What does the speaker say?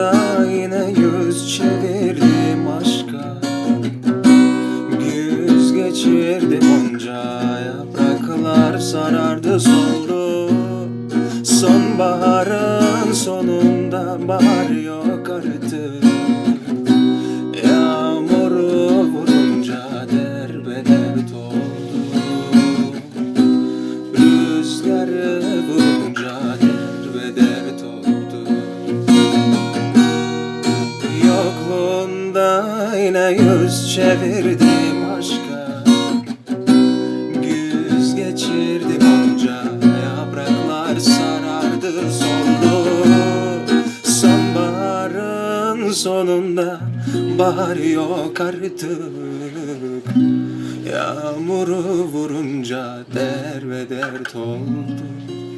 Yokluğunda yine yüz çevirdim aşka. Güz geçirdim onca Yapraklar sarardı soldu Sonbaharın sonunda bahar yok artık Yokluğunda yine yüz çevirdim aşka. Güz geçirdim onca Yapraklar sarardı soldu Sonbaharın sonunda Bahar yok artık. Yağmuru vurunca der ve dert oldu